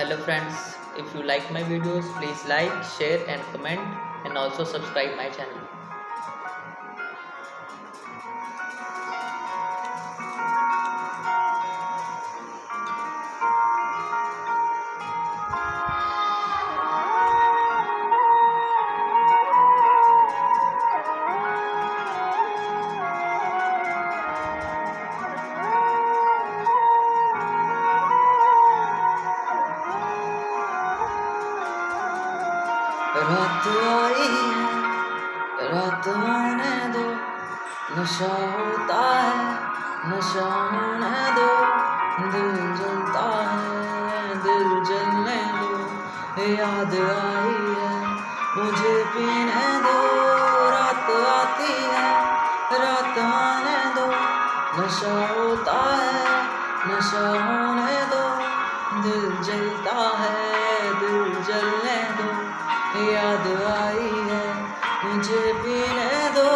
hello friends if you like my videos please like share and comment and also subscribe my channel रात आई है रात आने दो नशा होता है नशा होने दो दिल जलता है, दिल जलने दो, याद आई है, मुझे पीने दो, रात आती है रात आने दो नशा होता है नशा होने दो याद आई है, मुझे पीने दो।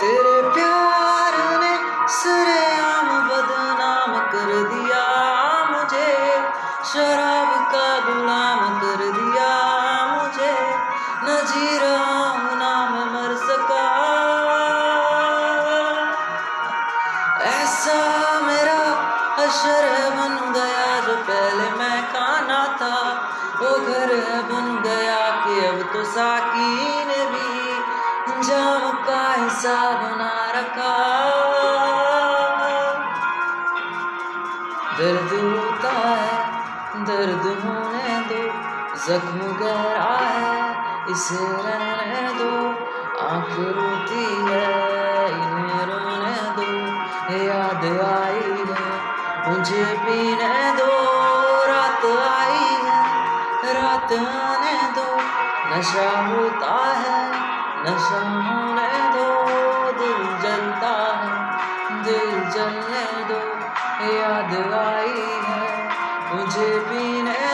तेरे प्यार ने सरेआम बदनाम कर दिया मुझे, शराब का गुलाम कर दिया मुझे। न जी रहा हूँ ना मैं मर सका। ऐसा मेरा अशर बन गया जो पहले मैं खाना था। वो घर बन गया कि अब तो साकी ने भी जाम का हिस्सा बना रखा। दर्द दर्द होने दो, जख्म गहरा है, इसे रहने दो। आँख रोती है, इन्हें रोने दो याद आई है, मुझे पीने दो। रात आई है, रात आने दो, नशा होता है, नशा होने दो। दिल जलता है, दिल जलने दो याद आई है। मुझे पीने दो